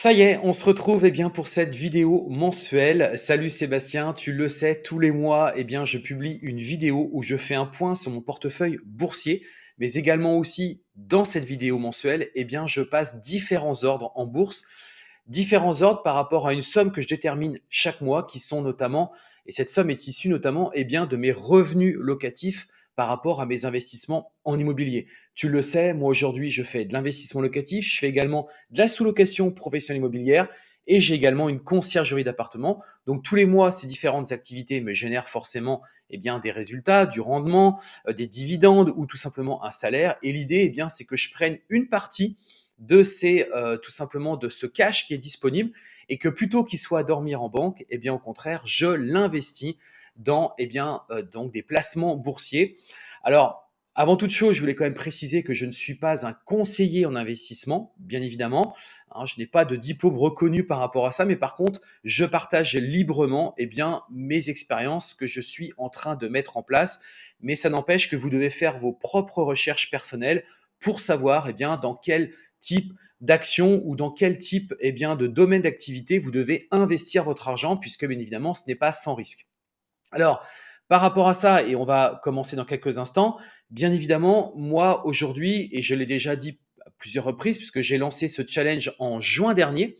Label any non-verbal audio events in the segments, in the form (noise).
Ça y est, on se retrouve eh bien, pour cette vidéo mensuelle. Salut Sébastien, tu le sais, tous les mois, eh bien, je publie une vidéo où je fais un point sur mon portefeuille boursier, mais également aussi dans cette vidéo mensuelle, eh bien, je passe différents ordres en bourse, différents ordres par rapport à une somme que je détermine chaque mois, qui sont notamment, et cette somme est issue notamment eh bien, de mes revenus locatifs par rapport à mes investissements en immobilier. Tu le sais, moi aujourd'hui, je fais de l'investissement locatif, je fais également de la sous-location professionnelle immobilière et j'ai également une conciergerie d'appartement. Donc tous les mois, ces différentes activités me génèrent forcément eh bien, des résultats, du rendement, euh, des dividendes ou tout simplement un salaire. Et l'idée, eh bien, c'est que je prenne une partie de ces, euh, tout simplement de ce cash qui est disponible et que plutôt qu'il soit à dormir en banque, eh bien au contraire, je l'investis dans eh bien, euh, donc des placements boursiers. Alors, avant toute chose, je voulais quand même préciser que je ne suis pas un conseiller en investissement, bien évidemment. Hein, je n'ai pas de diplôme reconnu par rapport à ça, mais par contre, je partage librement eh bien, mes expériences que je suis en train de mettre en place. Mais ça n'empêche que vous devez faire vos propres recherches personnelles pour savoir eh bien, dans quel type d'action ou dans quel type eh bien, de domaine d'activité vous devez investir votre argent, puisque bien évidemment, ce n'est pas sans risque. Alors, par rapport à ça, et on va commencer dans quelques instants, bien évidemment, moi aujourd'hui, et je l'ai déjà dit à plusieurs reprises, puisque j'ai lancé ce challenge en juin dernier,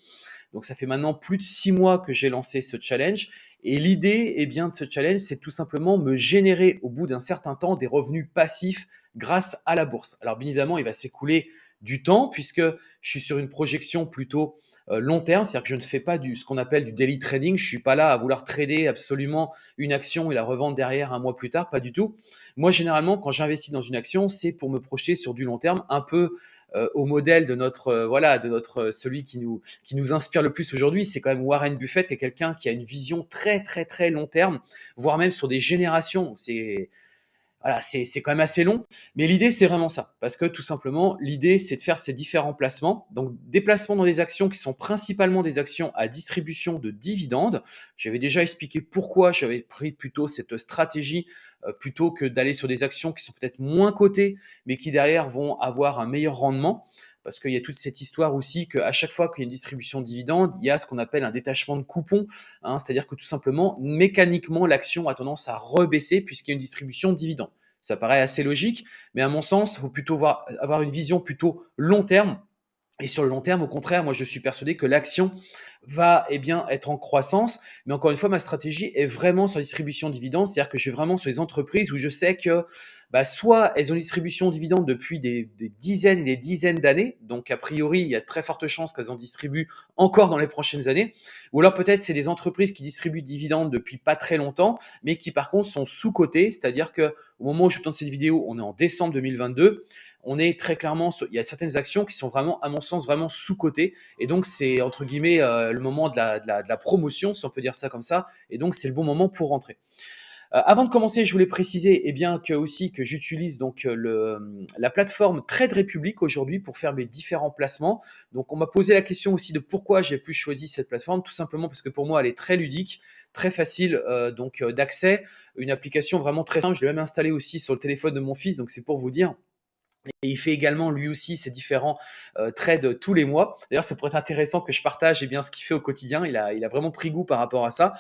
donc ça fait maintenant plus de six mois que j'ai lancé ce challenge, et l'idée eh bien, de ce challenge, c'est tout simplement me générer au bout d'un certain temps des revenus passifs grâce à la bourse. Alors bien évidemment, il va s'écouler du temps puisque je suis sur une projection plutôt euh, long terme, c'est-à-dire que je ne fais pas du ce qu'on appelle du daily trading, je suis pas là à vouloir trader absolument une action et la revendre derrière un mois plus tard, pas du tout. Moi généralement quand j'investis dans une action, c'est pour me projeter sur du long terme, un peu euh, au modèle de notre euh, voilà de notre celui qui nous qui nous inspire le plus aujourd'hui, c'est quand même Warren Buffett qui est quelqu'un qui a une vision très très très long terme, voire même sur des générations. C'est voilà, c'est quand même assez long, mais l'idée c'est vraiment ça, parce que tout simplement l'idée c'est de faire ces différents placements, donc des placements dans des actions qui sont principalement des actions à distribution de dividendes. J'avais déjà expliqué pourquoi j'avais pris plutôt cette stratégie euh, plutôt que d'aller sur des actions qui sont peut-être moins cotées, mais qui derrière vont avoir un meilleur rendement parce qu'il y a toute cette histoire aussi qu'à chaque fois qu'il y a une distribution de dividendes, il y a ce qu'on appelle un détachement de coupons, hein, c'est-à-dire que tout simplement, mécaniquement, l'action a tendance à rebaisser puisqu'il y a une distribution de dividendes. Ça paraît assez logique, mais à mon sens, il faut plutôt avoir une vision plutôt long terme et sur le long terme, au contraire, moi je suis persuadé que l'action va eh bien, être en croissance. Mais encore une fois, ma stratégie est vraiment sur la distribution de dividendes. C'est-à-dire que je suis vraiment sur les entreprises où je sais que bah, soit elles ont une distribution de dividendes depuis des, dizaines et des dizaines d'années. Donc a priori, il y a très forte chance qu'elles en distribuent encore dans les prochaines années. Ou alors peut-être c'est des entreprises qui distribuent des dividendes depuis pas très longtemps, mais qui par contre sont sous-cotées. C'est-à-dire que au moment où je tourne cette vidéo, on est en décembre 2022 on est très clairement, il y a certaines actions qui sont vraiment, à mon sens, vraiment sous-cotées. Et donc, c'est entre guillemets euh, le moment de la, promotion, si on peut dire ça comme ça. Et donc, c'est le bon moment pour rentrer. Euh, avant de commencer, je voulais préciser eh bien, que aussi que j'utilise donc euh, la plateforme Trade Republic aujourd'hui pour faire mes différents placements. Donc, on m'a posé la question aussi de pourquoi j'ai pu choisir cette plateforme. Tout simplement parce que pour moi, elle est très ludique, très facile donc d'accès, une application vraiment très simple. Je l'ai même installée aussi sur le téléphone de mon fils, donc c'est pour vous dire et il fait également lui aussi ses différents euh, trades tous les mois. D'ailleurs, ça pourrait être intéressant que je partage eh bien, ce qu'il fait au quotidien. Il a, il a vraiment pris goût par rapport à ça.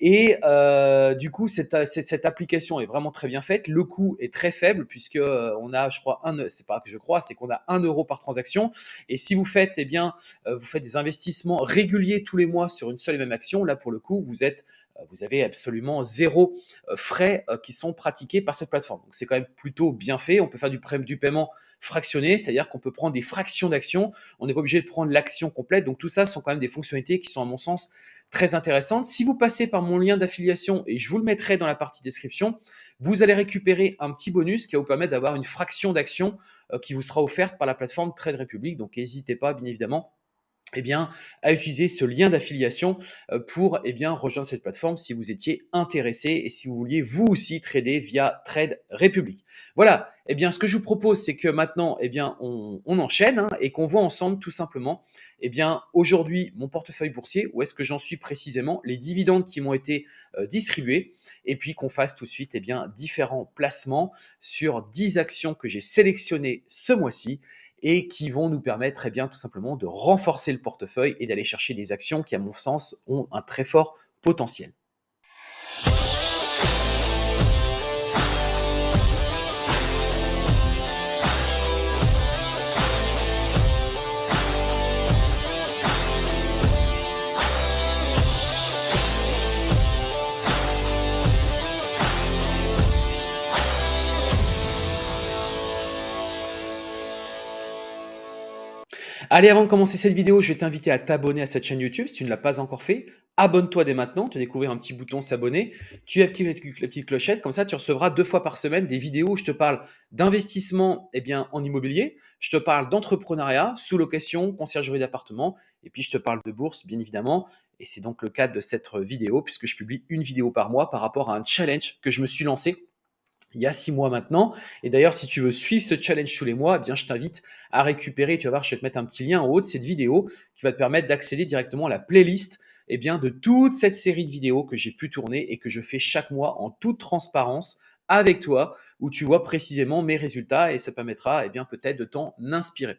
Et euh, du coup, cette, cette, application est vraiment très bien faite. Le coût est très faible puisque euh, on a, je crois, un, c'est pas que je crois, c'est qu'on a un euro par transaction. Et si vous faites, eh bien, euh, vous faites des investissements réguliers tous les mois sur une seule et même action, là pour le coup, vous êtes vous avez absolument zéro euh, frais euh, qui sont pratiqués par cette plateforme. Donc c'est quand même plutôt bien fait. On peut faire du, du paiement fractionné, c'est-à-dire qu'on peut prendre des fractions d'actions. On n'est pas obligé de prendre l'action complète. Donc tout ça sont quand même des fonctionnalités qui sont à mon sens très intéressantes. Si vous passez par mon lien d'affiliation, et je vous le mettrai dans la partie description, vous allez récupérer un petit bonus qui va vous permettre d'avoir une fraction d'action qui vous sera offerte par la plateforme Trade Republic. Donc n'hésitez pas, bien évidemment, eh bien, à utiliser ce lien d'affiliation euh, pour eh bien, rejoindre cette plateforme si vous étiez intéressé et si vous vouliez vous aussi trader via Trade Republic. Voilà, eh bien, ce que je vous propose, c'est que maintenant, eh bien, on, enchaîne hein, et qu'on voit ensemble tout simplement, eh bien, aujourd'hui, mon portefeuille boursier, où est-ce que j'en suis précisément, les dividendes qui m'ont été euh, distribués, et puis qu'on fasse tout de suite eh bien, différents placements sur 10 actions que j'ai sélectionnées ce mois-ci et qui vont nous permettre eh bien, tout simplement de renforcer le portefeuille et d'aller chercher des actions qui, à mon sens, ont un très fort potentiel. Allez, avant de commencer cette vidéo, je vais t'inviter à t'abonner à cette chaîne YouTube si tu ne l'as pas encore fait. Abonne-toi dès maintenant, tu vas découvrir un petit bouton s'abonner. Tu actives la petite clochette, comme ça tu recevras deux fois par semaine des vidéos où je te parle d'investissement eh bien, en immobilier, je te parle d'entrepreneuriat, sous-location, conciergerie d'appartement, et puis je te parle de bourse, bien évidemment. Et c'est donc le cas de cette vidéo, puisque je publie une vidéo par mois par rapport à un challenge que je me suis lancé il y a six mois maintenant. Et d'ailleurs, si tu veux suivre ce challenge tous les mois, eh bien, je t'invite à récupérer, tu vas voir, je vais te mettre un petit lien en haut de cette vidéo qui va te permettre d'accéder directement à la playlist eh bien, de toute cette série de vidéos que j'ai pu tourner et que je fais chaque mois en toute transparence avec toi, où tu vois précisément mes résultats et ça permettra eh bien peut-être de t'en inspirer.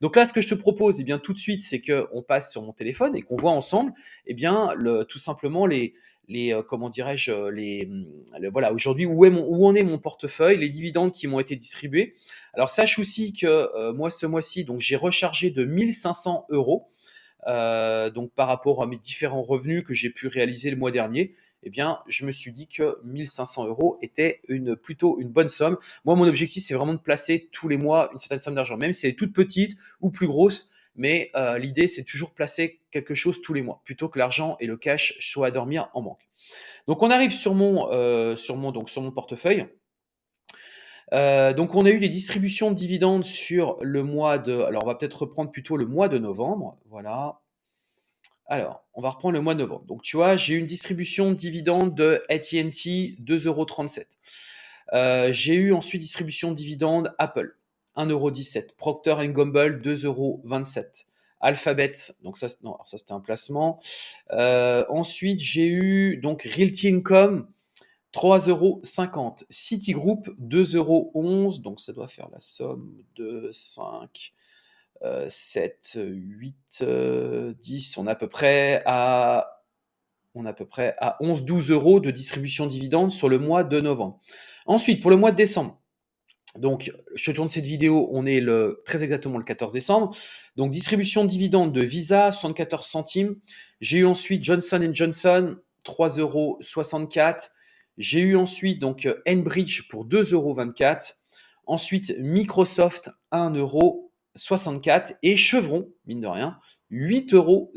Donc là, ce que je te propose eh bien tout de suite, c'est qu'on passe sur mon téléphone et qu'on voit ensemble eh bien tout simplement les, les euh, comment dirais-je euh, les, voilà aujourd'hui où, est mon, où en est mon portefeuille, les dividendes qui m'ont été distribués. Alors sache aussi que euh, moi ce mois-ci donc j'ai rechargé de 1500 euros donc par rapport à mes différents revenus que j'ai pu réaliser le mois dernier. Eh bien, je me suis dit que 1500 euros était une, plutôt une bonne somme. Moi, mon objectif, c'est vraiment de placer tous les mois une certaine somme d'argent, même si elle est toute petite ou plus grosse mais euh, l'idée, c'est toujours placer quelque chose tous les mois, plutôt que l'argent et le cash soient à dormir en banque. Donc, on arrive sur mon, euh, sur mon, donc, sur mon portefeuille. Euh, donc, on a eu des distributions de dividendes sur le mois de... Alors, on va peut-être reprendre plutôt le mois de novembre. Voilà. Alors, on va reprendre le mois de novembre. Donc, tu vois, j'ai eu une distribution de dividendes de AT&T 2,37 euros. j'ai eu ensuite distribution de dividendes Apple 1,17€. Procter Gamble, 2,27€. Alphabet, donc ça, non, ça c'était un placement. Euh, ensuite, j'ai eu donc Realty Income, 3,50€. Citigroup, 2,11€. Donc ça doit faire la somme de 5, 7, 8, 10. On est à peu près à on à peu près à 11-12 euros de distribution dividende sur le mois de novembre. Ensuite, pour le mois de décembre, donc, je tourne cette vidéo, on est très exactement le 14 décembre. Donc, distribution de dividendes de Visa, 74 centimes. J'ai eu ensuite Johnson Johnson, 3,64 euros. J'ai eu ensuite donc Enbridge pour 2,24 euros. Ensuite, Microsoft, 1,64 euros. Et Chevron, mine de rien, 8,02 euros.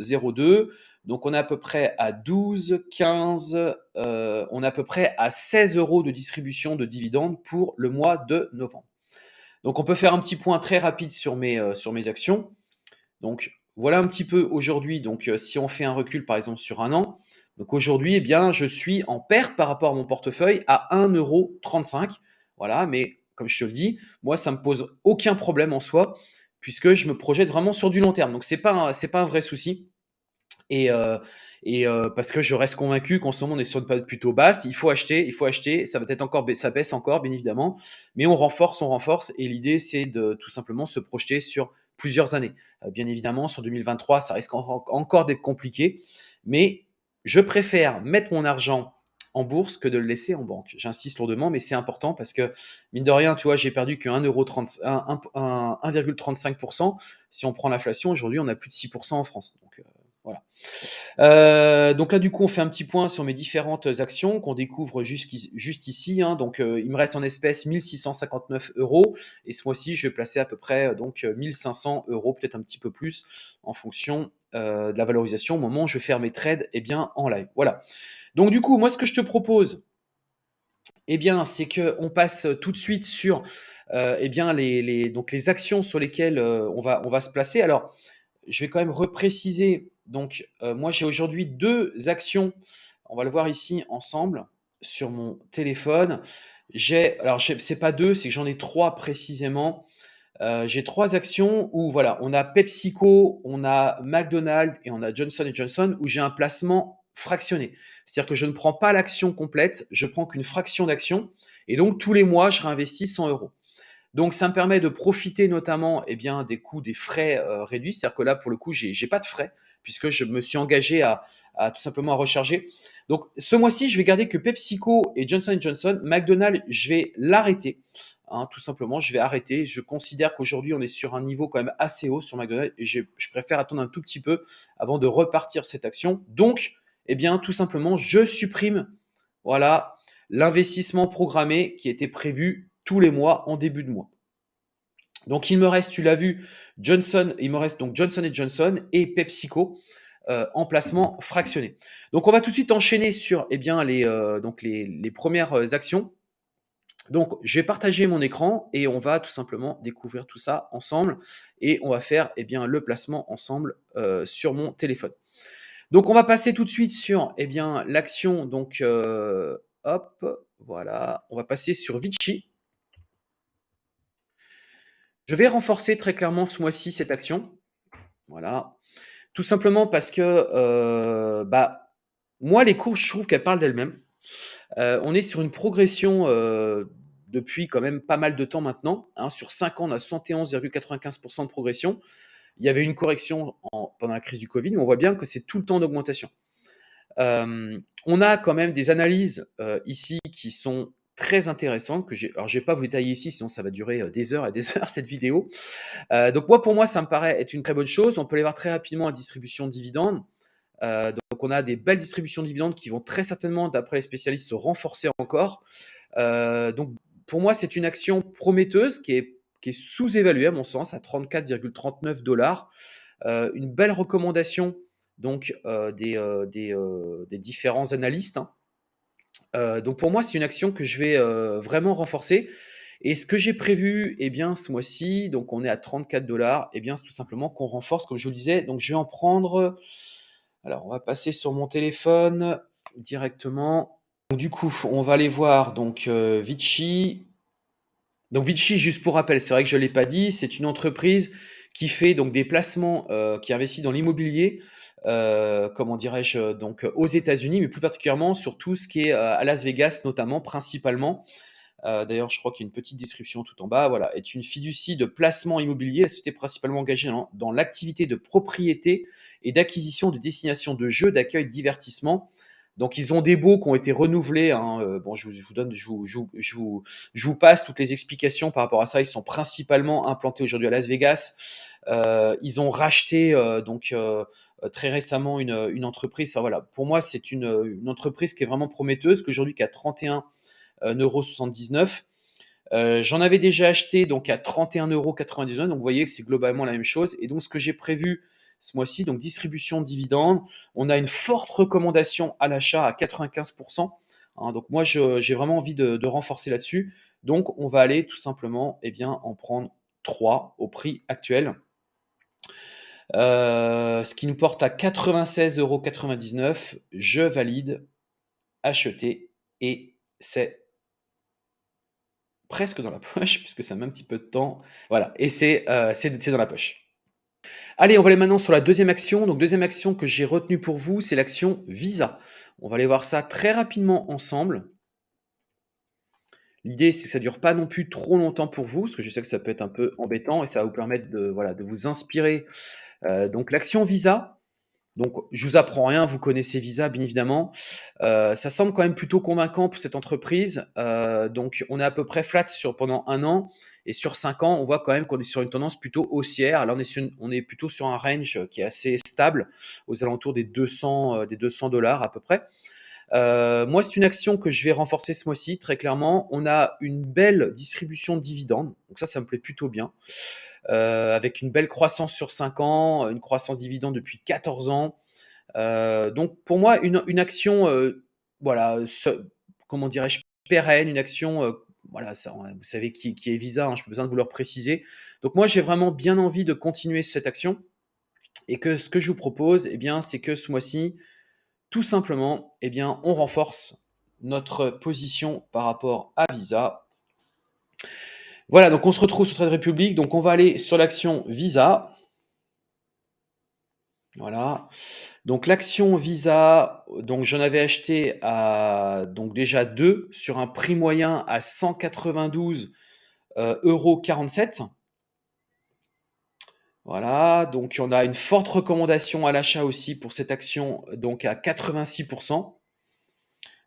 Donc, on est à peu près à 12, 15, euh, on est à peu près à 16 euros de distribution de dividendes pour le mois de novembre. Donc, on peut faire un petit point très rapide sur mes, euh, actions. Donc, voilà un petit peu aujourd'hui. Donc, euh, si on fait un recul, par exemple, sur un an, donc aujourd'hui, eh bien, je suis en perte par rapport à mon portefeuille à 1,35 euros. Voilà, mais comme je te le dis, moi, ça me pose aucun problème en soi, puisque je me projette vraiment sur du long terme. Donc, ce n'est pas, pas un vrai souci. Et, euh, euh, parce que je reste convaincu qu'en ce moment on est sur une période plutôt basse, il faut acheter, il faut acheter, ça va être encore, ça baisse encore bien évidemment, mais on renforce, on renforce, et l'idée c'est de tout simplement se projeter sur plusieurs années. Euh, bien évidemment, sur 2023, ça risque encore d'être compliqué, mais je préfère mettre mon argent en bourse que de le laisser en banque. J'insiste lourdement, mais c'est important parce que, mine de rien, tu vois, j'ai perdu que 1,35%. Si on prend l'inflation, aujourd'hui, on a plus de 6% en France. Donc, voilà. Euh, donc là, du coup, on fait un petit point sur mes différentes actions qu'on découvre juste, ici. Hein. Donc, euh, il me reste en espèces 1659 euros. Et ce mois-ci, je vais placer à peu près euh, donc 1500 euros, peut-être un petit peu plus, en fonction de la valorisation au moment où je vais faire mes trades eh bien, en live. Voilà. Donc, du coup, moi, ce que je te propose, eh bien, c'est qu'on passe tout de suite sur eh bien, les, donc les actions sur lesquelles on, va, on va se placer. Alors, je vais quand même repréciser donc, euh, moi, j'ai aujourd'hui deux actions. On va le voir ici ensemble sur mon téléphone. J'ai, alors, c'est pas deux, c'est que j'en ai trois précisément. Euh, j'ai trois actions où, voilà, on a PepsiCo, on a McDonald's et on a Johnson Johnson où j'ai un placement fractionné. C'est-à-dire que je ne prends pas l'action complète, je prends qu'une fraction d'action. Et donc, tous les mois, je réinvestis 100 euros. Donc ça me permet de profiter notamment eh bien, des coûts des frais réduits. C'est-à-dire que là, pour le coup, j'ai n'ai pas de frais puisque je me suis engagé à, tout simplement recharger. Donc ce mois-ci, je vais garder que PepsiCo et Johnson Johnson. McDonald's, je vais l'arrêter. Hein, tout simplement, je vais arrêter. Je considère qu'aujourd'hui, on est sur un niveau quand même assez haut sur McDonald's et je, préfère attendre un tout petit peu avant de repartir cette action. Donc, eh bien, tout simplement, je supprime, voilà, l'investissement programmé qui était prévu tous les mois en début de mois. Donc, il me reste, tu l'as vu, Johnson, il me reste donc Johnson Johnson et PepsiCo. Euh, en placement fractionné. Donc on va tout de suite enchaîner sur eh bien, les, euh, donc les, les premières actions. Donc, je vais partager mon écran et on va tout simplement découvrir tout ça ensemble et on va faire eh bien, le placement ensemble euh, sur mon téléphone. Donc, on va passer tout de suite sur eh bien, l'action. Donc, euh, hop, voilà, on va passer sur Vichy. Je vais renforcer très clairement ce mois-ci cette action. Voilà. Tout simplement parce que euh, bah, moi, les courses, je trouve qu'elles parlent d'elles-mêmes. Euh, on est sur une progression euh, depuis quand même pas mal de temps maintenant. Hein. Sur 5 ans, on a 71,95% de progression. Il y avait une correction pendant la crise du Covid, mais on voit bien que c'est tout le temps d'augmentation. On a quand même des analyses ici qui sont très intéressantes. Que alors, je ne vais pas vous détailler ici, sinon ça va durer des heures et des (laughs) heures cette vidéo. donc, moi, pour moi, ça me paraît être une très bonne chose. On peut les voir très rapidement à distribution de dividendes. Euh, donc on a des belles distributions de dividendes qui vont très certainement, d'après les spécialistes, se renforcer encore. Euh, donc pour moi, c'est une action prometteuse qui est, sous-évaluée à mon sens à 34,39 dollars. Euh, une belle recommandation donc des, des, différents analystes. Hein. Donc pour moi, c'est une action que je vais vraiment renforcer. Et ce que j'ai prévu, eh bien, ce mois-ci, donc on est à 34 dollars, eh bien, c'est tout simplement qu'on renforce, comme je vous le disais. Donc je vais en prendre alors, on va passer sur mon téléphone directement. du coup, on va aller voir donc euh, Vichy. Donc Vichy, juste pour rappel, c'est vrai que je ne l'ai pas dit, c'est une entreprise qui fait donc des placements, euh, qui investit dans l'immobilier, euh, comment dirais-je, donc aux États-Unis, mais plus particulièrement sur tout ce qui est à Las Vegas, notamment, principalement. Euh, d'ailleurs, je crois qu'il y a une petite description tout en bas. Voilà, est une fiducie de placement immobilier. La société principalement engagée dans, l'activité de propriété et d'acquisition de destinations de jeux, d'accueil, de divertissement. Donc, ils ont des baux qui ont été renouvelés. Hein. Euh, bon, je vous, donne, je vous, je, vous, passe toutes les explications par rapport à ça. Ils sont principalement implantés aujourd'hui à Las Vegas. Euh, ils ont racheté donc très récemment une, entreprise. Enfin, voilà, pour moi, c'est une, une, entreprise qui est vraiment prometteuse, qu'aujourd'hui qui a 31 1,79€. Euh, j'en avais déjà acheté donc à 31,99€. Donc vous voyez que c'est globalement la même chose. Et donc ce que j'ai prévu ce mois-ci, donc distribution de dividendes, on a une forte recommandation à l'achat à 95%. Hein. donc moi j'ai vraiment envie de, renforcer là-dessus. Donc on va aller tout simplement eh bien, en prendre 3 au prix actuel. Euh, ce qui nous porte à 96,99€. Je valide, acheter et c'est presque dans la (laughs) poche, puisque ça met un petit peu de temps. Voilà, et euh, c'est dans la poche. Allez, on va aller maintenant sur la deuxième action. Donc, deuxième action que j'ai retenue pour vous, c'est l'action Visa. On va aller voir ça très rapidement ensemble. L'idée, c'est que ça dure pas non plus trop longtemps pour vous, parce que je sais que ça peut être un peu embêtant et ça va vous permettre de, voilà, de vous inspirer. Euh, donc, l'action Visa, donc, je vous apprends rien, vous connaissez Visa, bien évidemment. Euh, ça semble quand même plutôt convaincant pour cette entreprise. Euh, donc, on est à peu près flat sur, pendant un an. Et sur cinq ans, on voit quand même qu'on est sur une tendance plutôt haussière. Là, on est, on est plutôt sur un range qui est assez stable, aux alentours des 200, des 200 dollars à peu près. Moi, c'est une action que je vais renforcer ce mois-ci, très clairement. On a une belle distribution de dividendes. Donc ça, ça me plaît plutôt bien. Euh, avec une belle croissance sur 5 ans, une croissance dividende depuis 14 ans. Euh, donc pour moi, une, action, euh, voilà, comment dirais-je, pérenne, une action, voilà, ça, vous savez qui, qui est Visa, hein, je n'ai pas besoin de vous le préciser. Donc moi, j'ai vraiment bien envie de continuer cette action et que ce que je vous propose, eh bien, c'est que ce mois-ci, tout simplement, eh on renforce notre position par rapport à Visa voilà, donc on se retrouve sur Trade Republic. Donc on va aller sur l'action Visa. Voilà. Donc l'action Visa, donc j'en avais acheté à donc déjà deux sur un prix moyen à 192 euros 47. Voilà, donc on a une forte recommandation à l'achat aussi pour cette action, donc à 86%.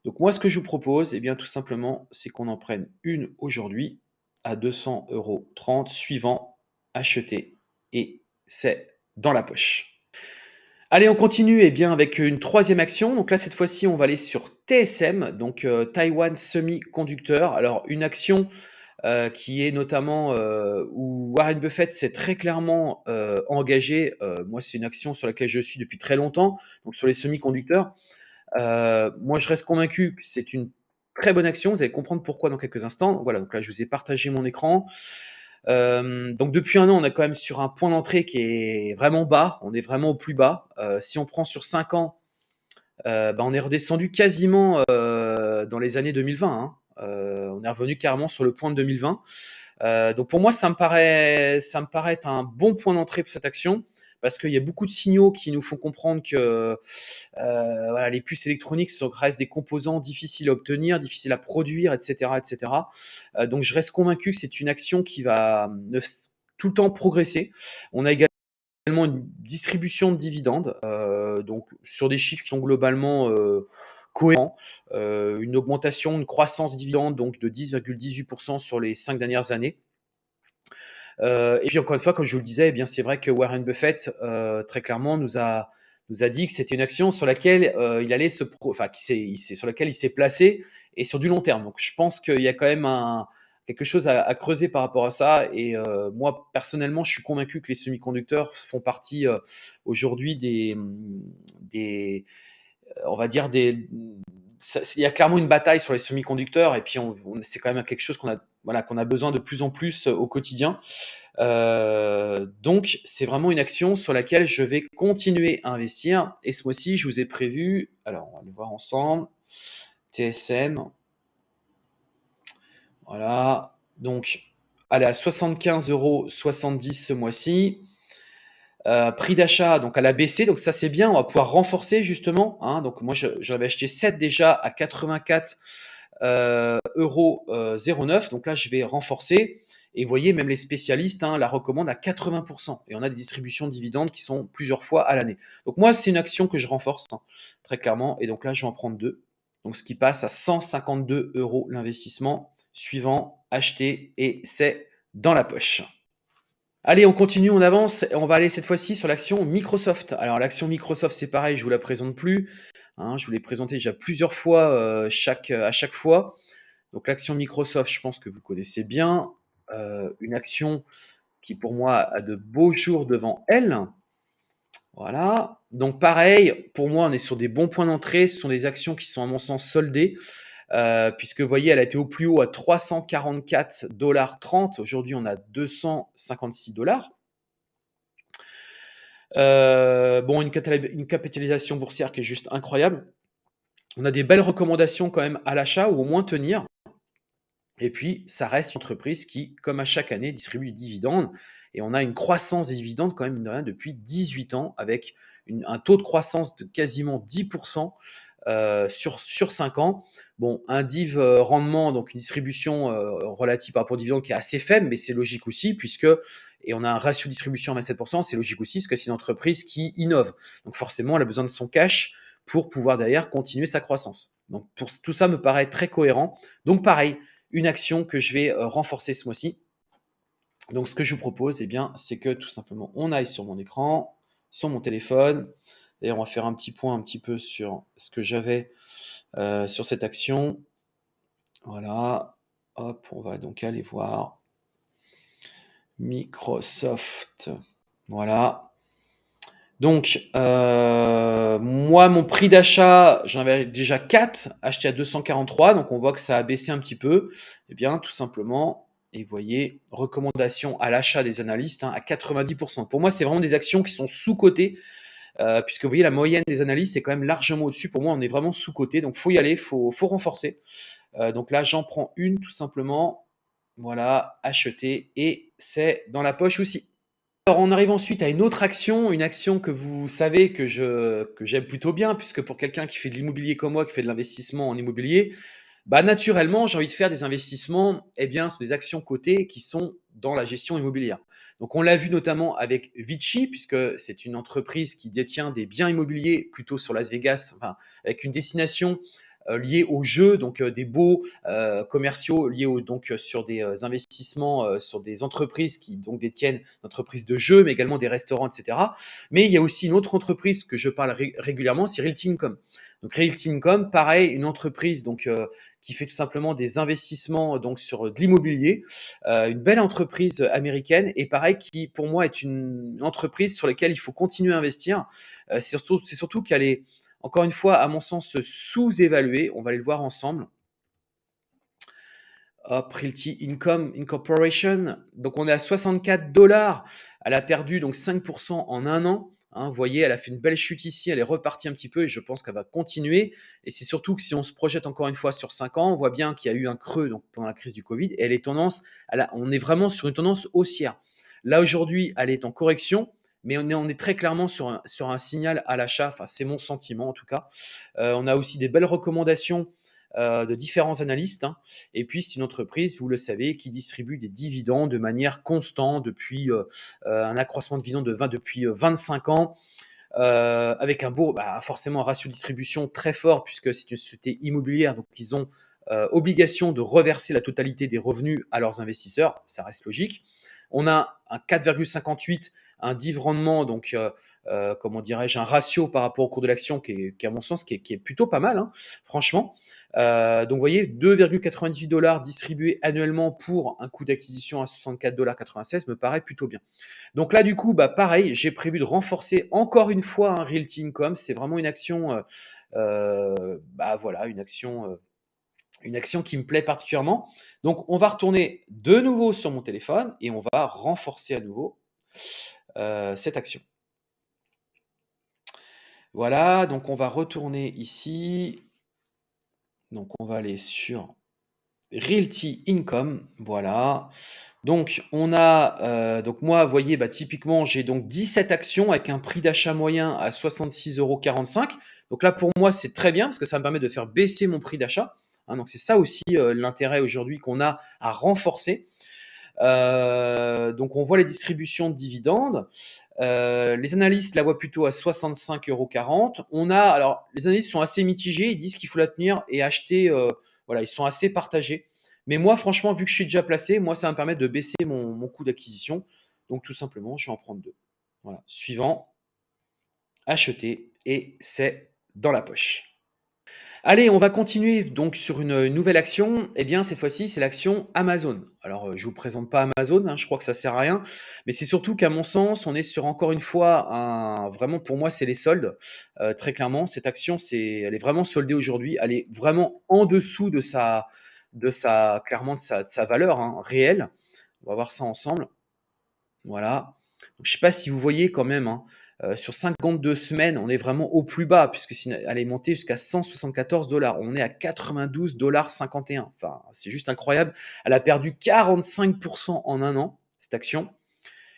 Donc moi, ce que je vous propose, eh bien tout simplement, c'est qu'on en prenne une aujourd'hui à 200 euros 30, suivant, acheter, et c'est dans la poche. Allez, on continue eh bien, avec une troisième action. Donc là, cette fois-ci, on va aller sur TSM, donc euh, Taiwan Semiconductor. Alors, une action euh, qui est notamment euh, où Warren Buffett s'est très clairement euh, engagé. moi, c'est une action sur laquelle je suis depuis très longtemps, donc sur les semi-conducteurs. moi, je reste convaincu que c'est une très bonne action. Vous allez comprendre pourquoi dans quelques instants. Voilà, donc là, je vous ai partagé mon écran. donc depuis un an, on est quand même sur un point d'entrée qui est vraiment bas. On est vraiment au plus bas. si on prend sur 5 ans, bah, on est redescendu quasiment dans les années 2020. Hein. Euh, on est revenu carrément sur le point de 2020. Euh, donc pour moi, ça me paraît, ça me paraît être un bon point d'entrée pour cette action parce qu'il y a beaucoup de signaux qui nous font comprendre que euh, les puces électroniques restent des composants difficiles à obtenir, difficiles à produire, etc. etc. donc je reste convaincu que c'est une action qui va tout le temps progresser. On a également une distribution de dividendes, donc sur des chiffres qui sont globalement cohérent, euh, une augmentation, une croissance dividende donc de 10,18% sur les cinq dernières années. Euh, et puis encore une fois, comme je vous le disais, eh bien c'est vrai que Warren Buffett euh, très clairement nous a nous a dit que c'était une action sur laquelle il allait se, enfin qui sur laquelle il s'est placé et sur du long terme. Donc je pense qu'il y a quand même un, quelque chose à, creuser par rapport à ça. Et moi, personnellement, je suis convaincu que les semi-conducteurs font partie aujourd'hui des, des, on va dire des il y a clairement une bataille sur les semi-conducteurs et puis c'est quand même quelque chose qu'on a voilà qu'on a besoin de plus en plus au quotidien. Euh, donc c'est vraiment une action sur laquelle je vais continuer à investir et ce mois-ci je vous ai prévu alors on va le voir ensemble TSM voilà. Donc allez à 75 euros 70 ce mois-ci euh, prix d'achat, donc à la baissé, donc ça c'est bien, on va pouvoir renforcer justement. Hein, donc moi j'avais acheté 7 déjà à 84 euh, euros 09, euh, donc là je vais renforcer. Et vous voyez, même les spécialistes hein, la recommandent à 80%. Et on a des distributions de dividendes qui sont plusieurs fois à l'année. Donc moi, c'est une action que je renforce, hein, très clairement. Et donc là, je vais en prendre deux. Donc ce qui passe à 152 euros l'investissement. Suivant, acheter et c'est dans la poche. Allez, on continue, on avance. On va aller cette fois-ci sur l'action Microsoft. Alors, l'action Microsoft, c'est pareil, je vous la présente plus. Hein, je vous l'ai présenté déjà plusieurs fois euh, à chaque fois. Donc, l'action Microsoft, je pense que vous connaissez bien. Euh, une action qui, pour moi, a de beaux jours devant elle. Voilà. Donc, pareil, pour moi, on est sur des bons points d'entrée. Ce sont des actions qui sont, à mon sens, soldées. Euh, puisque vous voyez, elle a été au plus haut à 344 dollars 30. Aujourd'hui, on a 256 dollars. Euh, bon, une, capitalisation boursière qui est juste incroyable. On a des belles recommandations quand même à l'achat ou au moins tenir. Et puis, ça reste une entreprise qui, comme à chaque année, distribue des dividendes. Et on a une croissance des dividendes quand même, depuis 18 ans, avec un taux de croissance de quasiment 10% euh, sur, sur 5 ans. Bon, un div euh, rendement, donc une distribution euh, relative par rapport au dividende qui est assez faible, mais c'est logique aussi, puisque, et on a un ratio de distribution à 27%, c'est logique aussi, parce que c'est une entreprise qui innove. Donc forcément, elle a besoin de son cash pour pouvoir derrière continuer sa croissance. Donc pour, tout ça me paraît très cohérent. Donc pareil, une action que je vais renforcer ce mois-ci. Donc ce que je vous propose, eh bien, c'est que tout simplement, on aille sur mon écran, sur mon téléphone, D'ailleurs, on va faire un petit point un petit peu sur ce que j'avais euh, sur cette action. Voilà. Hop, on va donc aller voir Microsoft. Voilà. Donc, euh, moi, mon prix d'achat, j'en avais déjà 4, acheté à 243, donc on voit que ça a baissé un petit peu. Eh bien, tout simplement, et vous voyez, recommandation à l'achat des analystes hein, à 90%. Pour moi, c'est vraiment des actions qui sont sous-cotées euh, puisque vous voyez, la moyenne des analyses, c'est quand même largement au-dessus. Pour moi, on est vraiment sous-côté, donc faut y aller, faut, faut renforcer. Euh, donc là, j'en prends une tout simplement. Voilà, acheter, et c'est dans la poche aussi. Alors, on arrive ensuite à une autre action, une action que vous savez que je que j'aime plutôt bien, puisque pour quelqu'un qui fait de l'immobilier comme moi, qui fait de l'investissement en immobilier, Bah, naturellement, j'ai envie de faire des investissements, eh bien, sur des actions cotées qui sont dans la gestion immobilière. Donc, on l'a vu notamment avec Vici, puisque c'est une entreprise qui détient des biens immobiliers plutôt sur Las Vegas, enfin, avec une destination euh, liés aux jeux, donc euh, des beaux euh, commerciaux liés donc sur des investissements sur des entreprises qui donc détiennent d'entreprises de jeux, mais également des restaurants, etc. Mais il y a aussi une autre entreprise que je parle régulièrement, c'est Realty Income. Donc Realty Income, pareil, une entreprise donc qui fait tout simplement des investissements donc sur de l'immobilier, une belle entreprise américaine et pareil qui pour moi est une entreprise sur laquelle il faut continuer à investir. c'est surtout qu'elle est encore une fois, à mon sens, sous-évalué. On va aller le voir ensemble. Hop, Realty Income Incorporation. Donc, on est à 64 dollars. Elle a perdu donc 5% en un an. Hein, vous voyez, elle a fait une belle chute ici, elle est repartie un petit peu et je pense qu'elle va continuer. Et c'est surtout que si on se projette encore une fois sur 5 ans, on voit bien qu'il y a eu un creux donc, pendant la crise du Covid et elle est tendance, on est vraiment sur une tendance haussière. Là aujourd'hui, elle est en correction mais on est, très clairement sur un, sur un signal à l'achat, enfin c'est mon sentiment en tout cas. Euh, on a aussi des belles recommandations euh, de différents analystes. Hein. Et puis, c'est une entreprise, vous le savez, qui distribue des dividendes de manière constante depuis euh, un accroissement de dividendes de 20, depuis 25 ans. avec un beau, bah, forcément un ratio de distribution très fort puisque c'est une société immobilière, donc ils ont obligation de reverser la totalité des revenus à leurs investisseurs, ça reste logique. On a un 4,58 un div rendement, donc euh, euh, comment dirais-je, un ratio par rapport au cours de l'action qui à mon sens, qui est, plutôt pas mal, hein, franchement. Euh, donc vous voyez, 2,98 dollars distribués annuellement pour un coût d'acquisition à 64,96 dollars me paraît plutôt bien. Donc là, du coup, bah pareil, j'ai prévu de renforcer encore une fois un Realty Income. C'est vraiment une action, bah voilà, une action qui me plaît particulièrement. Donc, on va retourner de nouveau sur mon téléphone et on va renforcer à nouveau euh, cette action. Voilà, donc on va retourner ici. Donc on va aller sur Realty Income, voilà. Donc on a, euh, donc moi, vous voyez, bah, typiquement, j'ai donc 17 actions avec un prix d'achat moyen à 66,45 euros. Donc là, pour moi, c'est très bien parce que ça me permet de faire baisser mon prix d'achat. Hein. donc c'est ça aussi euh, l'intérêt aujourd'hui qu'on a à renforcer. Euh, donc on voit les distributions de dividendes. Euh, les analystes la voient plutôt à 65,40 euros. On a, alors, les analystes sont assez mitigés. Ils disent qu'il faut la tenir et acheter. Euh, voilà, ils sont assez partagés. Mais moi, franchement, vu que je suis déjà placé, moi, ça va me permettre de baisser mon, mon coût d'acquisition. Donc, tout simplement, je vais en prendre deux. Voilà. Suivant, acheter et c'est dans la poche. Allez, on va continuer donc sur une nouvelle action. Eh bien, cette fois-ci, c'est l'action Amazon. Alors, euh, je vous présente pas Amazon, hein, je crois que ça sert à rien, mais c'est surtout qu'à mon sens, on est sur encore une fois vraiment pour moi, c'est les soldes. Euh, très clairement, cette action, elle est vraiment soldée aujourd'hui. Elle est vraiment en dessous de sa, clairement de sa, de sa valeur hein, réelle. On va voir ça ensemble. Voilà. Donc, je sais pas si vous voyez quand même. Hein, euh, sur 52 semaines, on est vraiment au plus bas, puisque elle est montée jusqu'à 174 dollars. On est à 92 dollars 51. Enfin, c'est juste incroyable. Elle a perdu 45% en un an, cette action.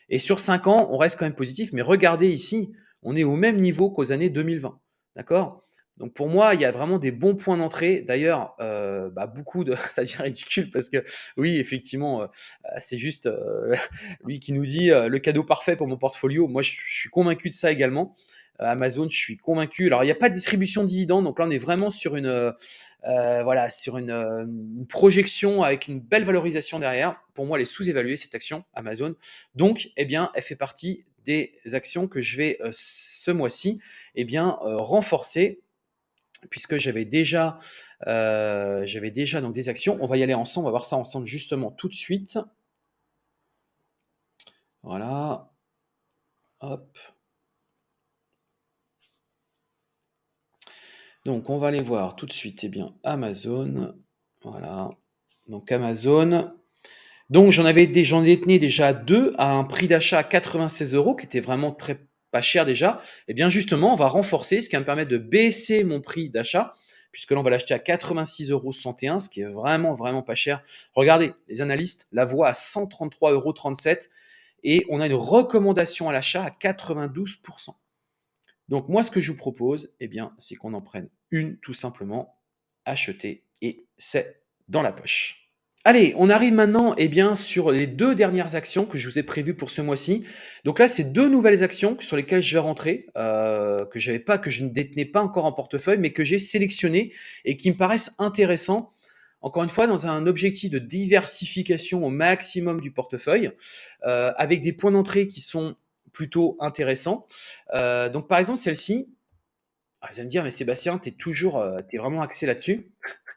Et sur 5 ans, on reste quand même positif. Mais regardez ici, on est au même niveau qu'aux années 2020. D'accord? Donc pour moi, il y a vraiment des bons points d'entrée. D'ailleurs, euh, bah, beaucoup de, (laughs) ça devient ridicule parce que oui, effectivement, euh, c'est juste euh, (laughs) lui qui nous dit le cadeau parfait pour mon portfolio. Moi, je, suis convaincu de ça également. Amazon, je suis convaincu. Alors, il n'y a pas de distribution de dividendes, donc là, on est vraiment sur une, voilà, sur une, une, projection avec une belle valorisation derrière. Pour moi, elle est sous-évaluée cette action Amazon. Donc, eh bien, elle fait partie des actions que je vais ce mois-ci, eh bien, renforcer puisque j'avais déjà, euh, déjà donc des actions. On va y aller ensemble, on va voir ça ensemble justement tout de suite. Voilà. Hop. Donc on va aller voir tout de suite, eh bien, Amazon. Voilà. Donc Amazon. Donc j'en avais j'en détenais déjà deux à un prix d'achat à 96 euros, qui était vraiment très pas cher déjà, et eh bien justement, on va renforcer, ce qui va me permettre de baisser mon prix d'achat, puisque là, on va l'acheter à 86,61 euros, ce qui est vraiment, vraiment pas cher. Regardez, les analystes la voient à 133,37 euros, et on a une recommandation à l'achat à 92%. Donc moi, ce que je vous propose, eh bien, c'est qu'on en prenne une, tout simplement, acheter, et c'est dans la poche. Allez, on arrive maintenant eh bien, sur les deux dernières actions que je vous ai prévues pour ce mois-ci. Donc là, c'est deux nouvelles actions sur lesquelles je vais rentrer, euh, que j'avais pas, que je ne détenais pas encore en portefeuille, mais que j'ai sélectionnées et qui me paraissent intéressants. Encore une fois, dans un objectif de diversification au maximum du portefeuille, euh, avec des points d'entrée qui sont plutôt intéressants. Euh, donc par exemple, celle-ci, ah, vous allez me dire, mais Sébastien, tu es toujours, tu es vraiment axé là-dessus.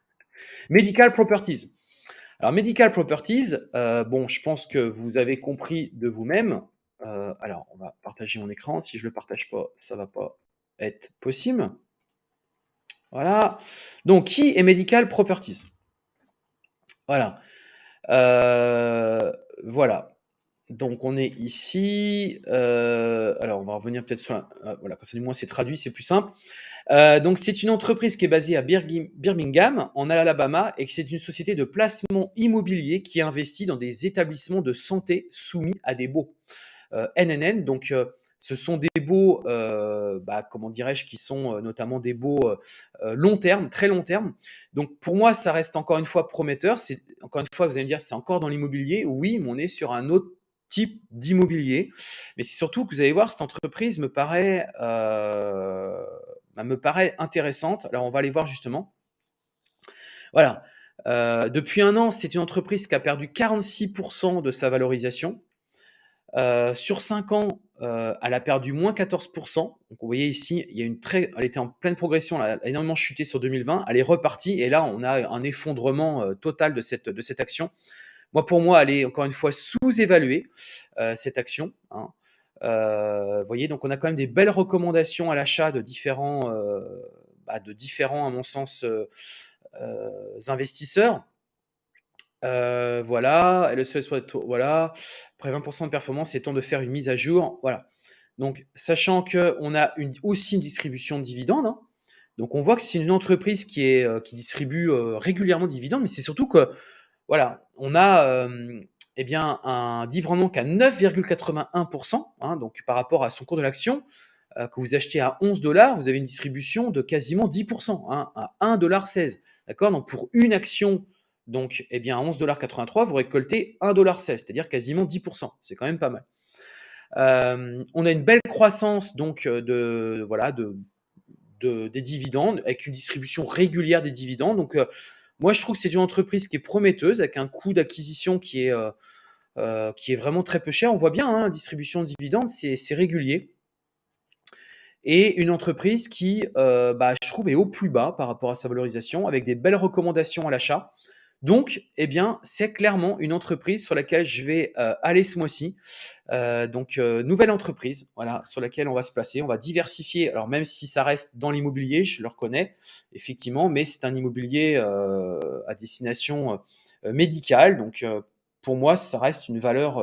(laughs) Medical Properties. Alors, Medical Properties, euh, bon, je pense que vous avez compris de vous-même. Euh, alors, on va partager mon écran. Si je ne le partage pas, ça ne va pas être possible. Voilà. Donc, qui est Medical Properties? Voilà. Euh, voilà. Donc, on est ici. alors, on va revenir peut-être sur la... voilà, quand c'est du moins c'est traduit, c'est plus simple. Euh, donc, c'est une entreprise qui est basée à Birmingham, en Alabama, et c'est une société de placement immobilier qui investit dans des établissements de santé soumis à des baux. NNN, euh, donc euh, ce sont des baux, bah, comment dirais-je, qui sont notamment des baux long terme, très long terme. Donc pour moi, ça reste encore une fois prometteur. C'est encore une fois, vous allez me dire, c'est encore dans l'immobilier. Oui, mais on est sur un autre type d'immobilier. Mais c'est surtout que vous allez voir, cette entreprise me paraît bah, me paraît intéressante. Alors, on va aller voir justement. Voilà. Euh, depuis un an, c'est une entreprise qui a perdu 46% de sa valorisation. Euh, sur 5 ans, euh, elle a perdu moins 14%. Donc, vous voyez ici, il y a une très, elle était en pleine progression, elle a énormément chuté sur 2020. Elle est repartie et là, on a un effondrement total de cette, action. Moi, pour moi, elle est encore une fois sous-évaluée, cette action. Hein. Euh, vous voyez, donc on a quand même des belles recommandations à l'achat de différents, euh, bah, de différents, à mon sens, euh, investisseurs. voilà, le voilà, après 20% de performance, c'est temps de faire une mise à jour. Voilà. Donc, sachant qu'on a aussi une distribution de dividendes, hein. donc on voit que c'est une entreprise qui, est, qui distribue régulièrement de dividendes, mais c'est surtout que, voilà, on a eh bien, un dividende à 9,81%, hein, donc par rapport à son cours de l'action, euh, que vous achetez à 11 dollars, vous avez une distribution de quasiment 10%, hein, à 1,16$. D'accord? Donc pour une action, donc, eh bien, à 11,83$, vous récoltez 1,16$, c'est-à-dire quasiment 10%. C'est quand même pas mal. Euh, on a une belle croissance donc de voilà de, des dividendes avec une distribution régulière des dividendes. Donc euh, moi, je trouve que c'est une entreprise qui est prometteuse, avec un coût d'acquisition qui, est, euh, euh, vraiment très peu cher. On voit bien, hein, distribution de dividendes, c'est régulier. Et une entreprise qui, euh, bah, je trouve, est au plus bas par rapport à sa valorisation, avec des belles recommandations à l'achat. Donc, eh bien, c'est clairement une entreprise sur laquelle je vais euh, aller ce mois-ci. Euh, donc, euh, nouvelle entreprise, voilà, sur laquelle on va se placer. On va diversifier. Alors, même si ça reste dans l'immobilier, je le reconnais, effectivement, mais c'est un immobilier à destination médicale. Donc, pour moi, ça reste une valeur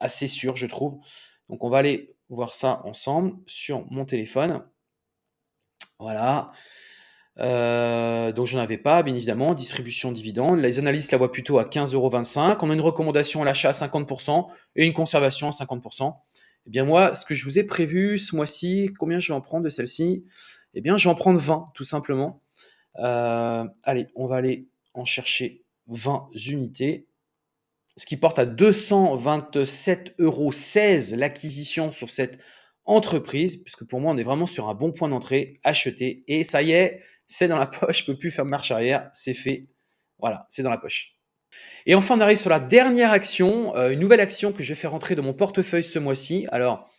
assez sûre, je trouve. Donc, on va aller voir ça ensemble sur mon téléphone. Voilà. Euh, donc, je n'en avais pas, bien évidemment. Distribution dividende. Les analystes la voient plutôt à 15,25 On a une recommandation à l'achat à 50% et une conservation à 50%. Eh bien, moi, ce que je vous ai prévu ce mois-ci, combien je vais en prendre de celle-ci? Eh bien, je vais en prendre 20, tout simplement. Euh, allez, on va aller en chercher 20 unités. Ce qui porte à 227,16 euros l'acquisition sur cette entreprise, puisque pour moi, on est vraiment sur un bon point d'entrée, acheter. Et ça y est, c'est dans la poche, je peux plus faire marche arrière, c'est fait. Voilà, c'est dans la poche. Et enfin, on arrive sur la dernière action, euh, une nouvelle action que je vais faire rentrer dans mon portefeuille ce mois-ci. Alors,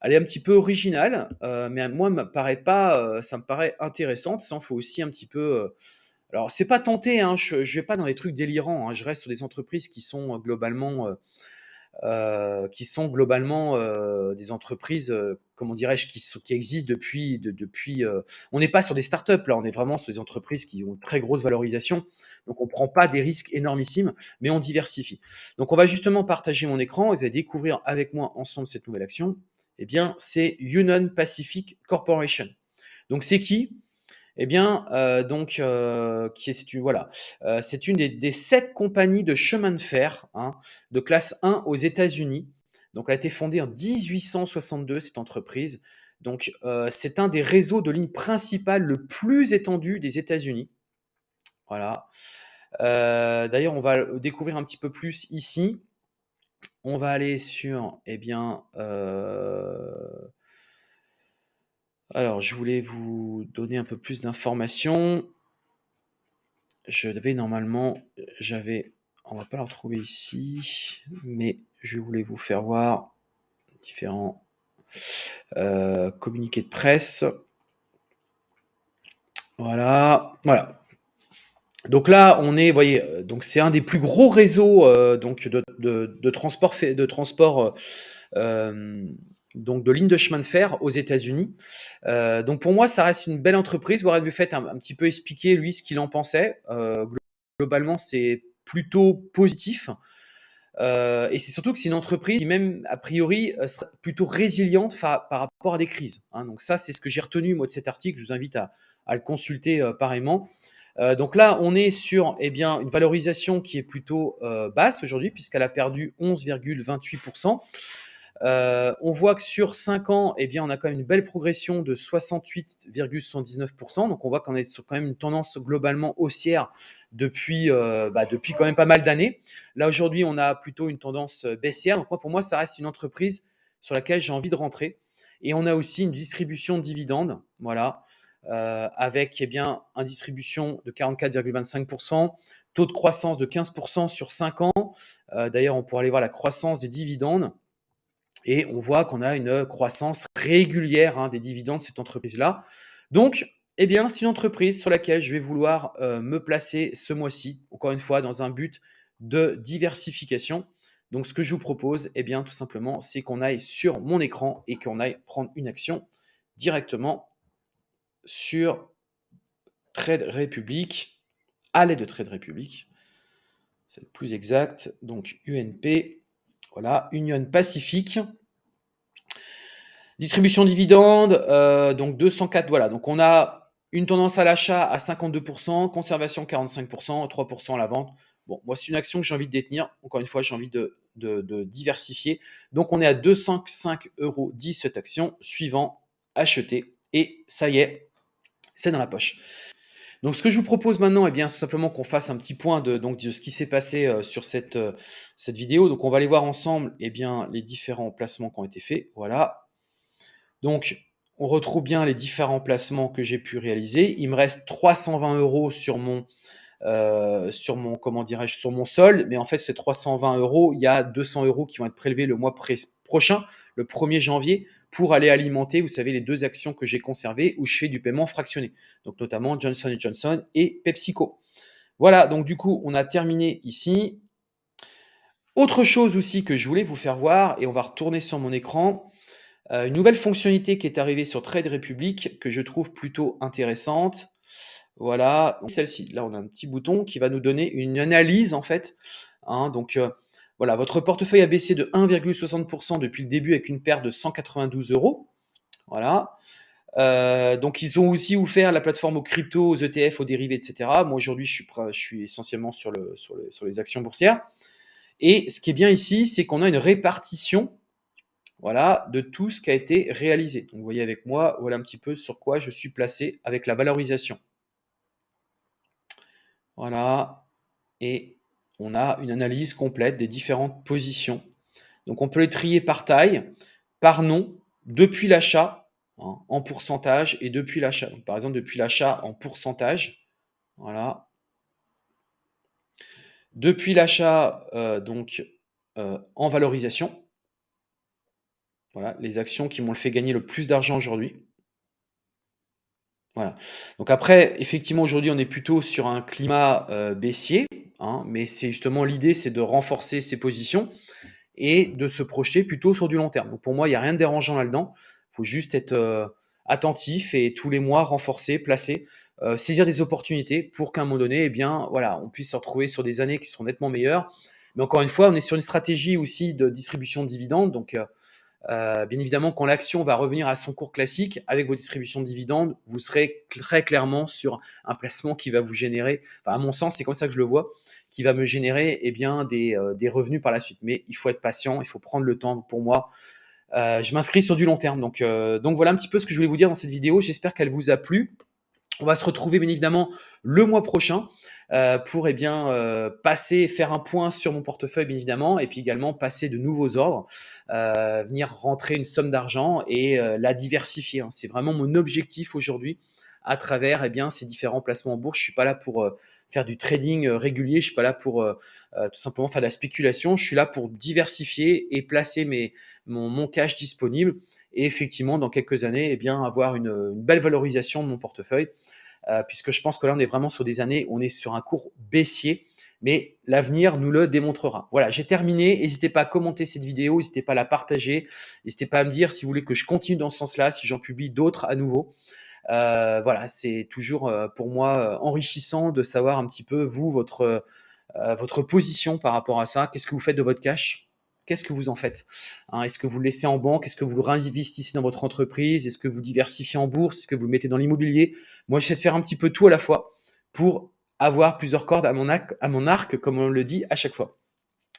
elle est un petit peu originale, euh, mais moi, me paraît pas, euh, ça me paraît intéressante. Ça, il faut aussi un petit peu. alors, c'est pas tenté, hein, je, ne vais pas dans des trucs délirants. Hein, je reste sur des entreprises qui sont globalement euh, qui sont globalement euh, des entreprises, euh, comment dirais-je, qui, qui existent depuis. De, depuis on n'est pas sur des startups, là, on est vraiment sur des entreprises qui ont une très grosse valorisation. Donc, on ne prend pas des risques énormissimes, mais on diversifie. Donc, on va justement partager mon écran vous allez découvrir avec moi ensemble cette nouvelle action. Eh bien, c'est Union Pacific Corporation. Donc, c'est qui? Eh bien, euh, donc, euh, c'est une, voilà, euh, c'est une des, sept compagnies de chemin de fer hein, de classe 1 aux États-Unis. Donc, elle a été fondée en 1862, cette entreprise. Donc, c'est un des réseaux de lignes principales le plus étendu des États-Unis. Voilà. D'ailleurs, on va découvrir un petit peu plus ici. On va aller sur, eh bien, alors je voulais vous donner un peu plus d'informations. Je devais normalement, j'avais, on va pas la retrouver ici, mais je voulais vous faire voir différents communiqués de presse. Voilà, voilà. Donc là, on est, voyez, donc c'est un des plus gros réseaux donc de, transport, de transport donc de lignes de chemin de fer aux États-Unis. donc pour moi, ça reste une belle entreprise. Warren Buffett a un, un petit peu expliqué lui ce qu'il en pensait. globalement, c'est plutôt positif. et c'est surtout que c'est une entreprise qui, même a priori, sera plutôt résiliente par rapport à des crises. Hein. Donc ça, c'est ce que j'ai retenu moi de cet article. Je vous invite à, le consulter pareillement. Euh, donc là, on est sur eh bien, une valorisation qui est plutôt euh, basse aujourd'hui, puisqu'elle a perdu 11,28%. Euh, on voit que sur 5 ans, eh bien, on a quand même une belle progression de 68,79%. Donc on voit qu'on est sur quand même une tendance globalement haussière depuis, bah, depuis quand même pas mal d'années. Là aujourd'hui, on a plutôt une tendance baissière. Donc moi, pour moi, ça reste une entreprise sur laquelle j'ai envie de rentrer. Et on a aussi une distribution de dividendes. Voilà. Euh, avec eh bien, une distribution de 44,25%, taux de croissance de 15% sur 5 ans. Euh, d'ailleurs, on pourra aller voir la croissance des dividendes. Et on voit qu'on a une croissance régulière hein, des dividendes de cette entreprise-là. Donc, eh bien, c'est une entreprise sur laquelle je vais vouloir euh, me placer ce mois-ci, encore une fois, dans un but de diversification. Donc, ce que je vous propose, eh bien, tout simplement, c'est qu'on aille sur mon écran et qu'on aille prendre une action directement sur Trade Republic, à l'aide de Trade Republic. C'est plus exact. Donc UNP, voilà, Union Pacifique. Distribution dividende, euh, donc 204, voilà. Donc on a une tendance à l'achat à 52%, conservation 45%, 3% à la vente. Bon, moi, c'est une action que j'ai envie de détenir. Encore une fois, j'ai envie de, de, diversifier. Donc, on est à 205,10 euros cette action. Suivant, acheter. Et ça y est, c'est dans la poche. Donc ce que je vous propose maintenant, eh bien, c'est simplement qu'on fasse un petit point de, donc, de ce qui s'est passé euh, sur cette, euh, cette vidéo. Donc on va aller voir ensemble eh bien, les différents placements qui ont été faits. Voilà. Donc on retrouve bien les différents placements que j'ai pu réaliser. Il me reste 320 euros sur mon, euh, sur mon comment dirais-je sur mon solde, mais en fait ces 320 euros, il y a 200 euros qui vont être prélevés le mois prochain, le 1er janvier, pour aller alimenter, vous savez, les deux actions que j'ai conservées où je fais du paiement fractionné. Donc notamment Johnson Johnson et PepsiCo. Voilà, donc du coup, on a terminé ici. Autre chose aussi que je voulais vous faire voir, et on va retourner sur mon écran, euh, une nouvelle fonctionnalité qui est arrivée sur Trade Republic que je trouve plutôt intéressante. Voilà, celle-ci. Là, on a un petit bouton qui va nous donner une analyse en fait. Hein, donc, euh, voilà, votre portefeuille a baissé de 1,60% depuis le début avec une perte de 192 euros. Voilà. Euh, donc, ils ont aussi ouvert la plateforme aux crypto, aux ETF, aux dérivés, etc. Moi, aujourd'hui, je suis, essentiellement sur, le, sur, sur, les actions boursières. Et ce qui est bien ici, c'est qu'on a une répartition voilà, de tout ce qui a été réalisé. Donc, vous voyez avec moi, voilà un petit peu sur quoi je suis placé avec la valorisation. Voilà. Et on a une analyse complète des différentes positions. Donc on peut les trier par taille, par nom, depuis l'achat, hein, en pourcentage, et depuis l'achat. Par exemple, depuis l'achat en pourcentage, voilà. Depuis l'achat, euh, donc euh, en valorisation, voilà, les actions qui m'ont fait gagner le plus d'argent aujourd'hui. Voilà. Donc après, effectivement, aujourd'hui, on est plutôt sur un climat euh, baissier. Hein, mais c'est justement l'idée, c'est de renforcer ses positions et de se projeter plutôt sur du long terme. Donc pour moi, il n'y a rien de dérangeant là-dedans. Il faut juste être euh, attentif et tous les mois renforcer, placer, euh, saisir des opportunités pour qu'à un moment donné, eh bien, voilà, on puisse se retrouver sur des années qui seront nettement meilleures. Mais encore une fois, on est sur une stratégie aussi de distribution de dividendes. Donc, euh, euh, bien évidemment, quand l'action va revenir à son cours classique avec vos distributions de dividendes, vous serez très clairement sur un placement qui va vous générer, à mon sens, c'est comme ça que je le vois, qui va me générer eh bien, des, euh, revenus par la suite. Mais il faut être patient, il faut prendre le temps. Pour moi, euh, je m'inscris sur du long terme. Donc, donc voilà un petit peu ce que je voulais vous dire dans cette vidéo. J'espère qu'elle vous a plu. On va se retrouver bien évidemment le mois prochain euh, pour eh bien euh, passer, faire un point sur mon portefeuille bien évidemment, et puis également passer de nouveaux ordres, euh, venir rentrer une somme d'argent et la diversifier. Hein. C'est vraiment mon objectif aujourd'hui à travers eh bien, ces différents placements en bourse. Je suis pas là pour faire du trading régulier, je suis pas là pour tout simplement faire de la spéculation. Je suis là pour diversifier et placer mes, mon, mon cash disponible et effectivement, dans quelques années, eh bien, avoir une, belle valorisation de mon portefeuille, euh, puisque je pense que là, on est vraiment sur des années, on est sur un cours baissier, mais l'avenir nous le démontrera. Voilà, j'ai terminé. N'hésitez pas à commenter cette vidéo, n'hésitez pas à la partager, n'hésitez pas à me dire si vous voulez que je continue dans ce sens-là, si j'en publie d'autres à nouveau. Euh, voilà, c'est toujours euh, pour moi enrichissant de savoir un petit peu vous, votre position par rapport à ça. Qu'est-ce que vous faites de votre cash? Qu'est-ce que vous en faites hein, Est-ce que vous le laissez en banque? Est-ce que vous le réinvestissez dans votre entreprise? Est-ce que vous diversifiez en bourse? Est-ce que vous le mettez dans l'immobilier? Moi, j'essaie de faire un petit peu tout à la fois pour avoir plusieurs cordes à mon, arc, à mon arc, comme on le dit à chaque fois.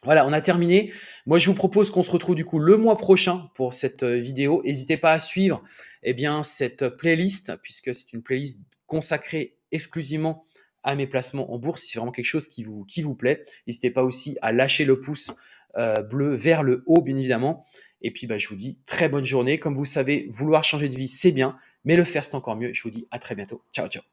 Voilà, on a terminé. Moi, je vous propose qu'on se retrouve du coup le mois prochain pour cette euh, vidéo. N'hésitez pas à suivre eh bien, cette playlist, puisque c'est une playlist consacrée exclusivement à mes placements en bourse. Si c'est vraiment quelque chose qui vous, qui vous plaît, n'hésitez pas aussi à lâcher le pouce euh, bleu vers le haut, bien évidemment. Et puis, bah, je vous dis très bonne journée. Comme vous savez, vouloir changer de vie, c'est bien, mais le faire, c'est encore mieux. Je vous dis à très bientôt. Ciao, ciao.